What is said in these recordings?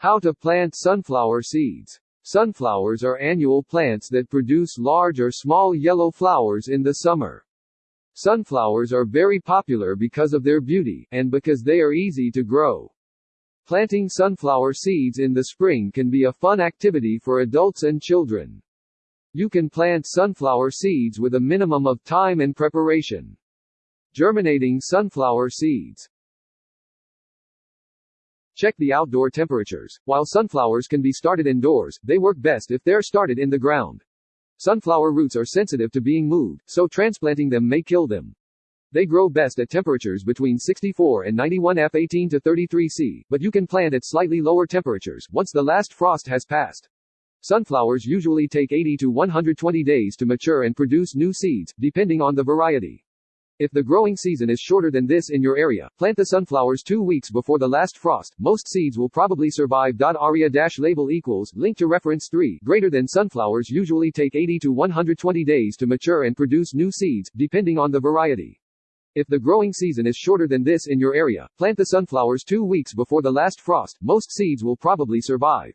How to plant sunflower seeds. Sunflowers are annual plants that produce large or small yellow flowers in the summer. Sunflowers are very popular because of their beauty, and because they are easy to grow. Planting sunflower seeds in the spring can be a fun activity for adults and children. You can plant sunflower seeds with a minimum of time and preparation. Germinating sunflower seeds. Check the outdoor temperatures. While sunflowers can be started indoors, they work best if they're started in the ground. Sunflower roots are sensitive to being moved, so transplanting them may kill them. They grow best at temperatures between 64 and 91 F18 to 33 C, but you can plant at slightly lower temperatures once the last frost has passed. Sunflowers usually take 80 to 120 days to mature and produce new seeds, depending on the variety. If the growing season is shorter than this in your area, plant the sunflowers two weeks before the last frost. Most seeds will probably survive. Aria-label equals link to reference 3 greater than sunflowers usually take 80 to 120 days to mature and produce new seeds, depending on the variety. If the growing season is shorter than this in your area, plant the sunflowers two weeks before the last frost. Most seeds will probably survive.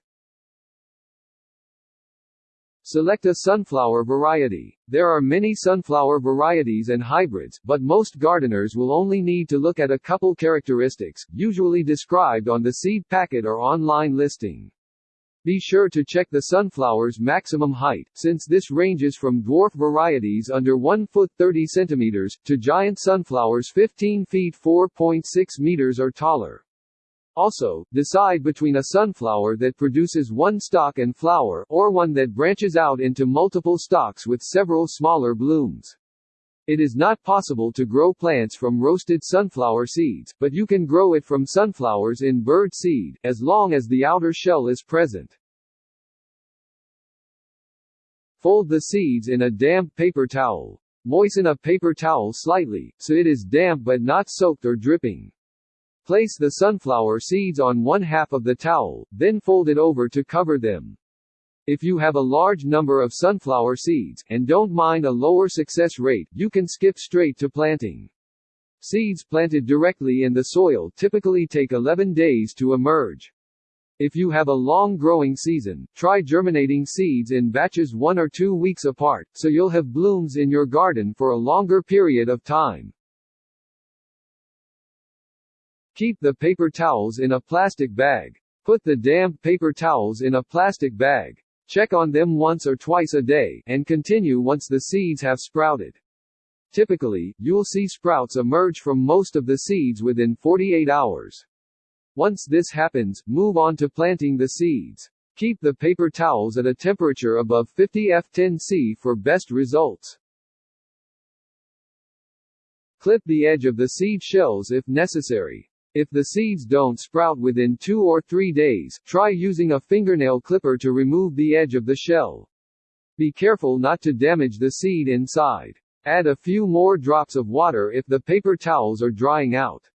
Select a sunflower variety. There are many sunflower varieties and hybrids, but most gardeners will only need to look at a couple characteristics, usually described on the seed packet or online listing. Be sure to check the sunflower's maximum height, since this ranges from dwarf varieties under 1 foot 30 centimeters, to giant sunflowers 15 feet 4.6 meters or taller. Also, decide between a sunflower that produces one stalk and flower, or one that branches out into multiple stalks with several smaller blooms. It is not possible to grow plants from roasted sunflower seeds, but you can grow it from sunflowers in bird seed, as long as the outer shell is present. Fold the seeds in a damp paper towel. Moisten a paper towel slightly, so it is damp but not soaked or dripping. Place the sunflower seeds on one half of the towel, then fold it over to cover them. If you have a large number of sunflower seeds, and don't mind a lower success rate, you can skip straight to planting. Seeds planted directly in the soil typically take 11 days to emerge. If you have a long growing season, try germinating seeds in batches one or two weeks apart, so you'll have blooms in your garden for a longer period of time. Keep the paper towels in a plastic bag. Put the damp paper towels in a plastic bag. Check on them once or twice a day, and continue once the seeds have sprouted. Typically, you'll see sprouts emerge from most of the seeds within 48 hours. Once this happens, move on to planting the seeds. Keep the paper towels at a temperature above 50 F10C for best results. Clip the edge of the seed shells if necessary. If the seeds don't sprout within two or three days, try using a fingernail clipper to remove the edge of the shell. Be careful not to damage the seed inside. Add a few more drops of water if the paper towels are drying out.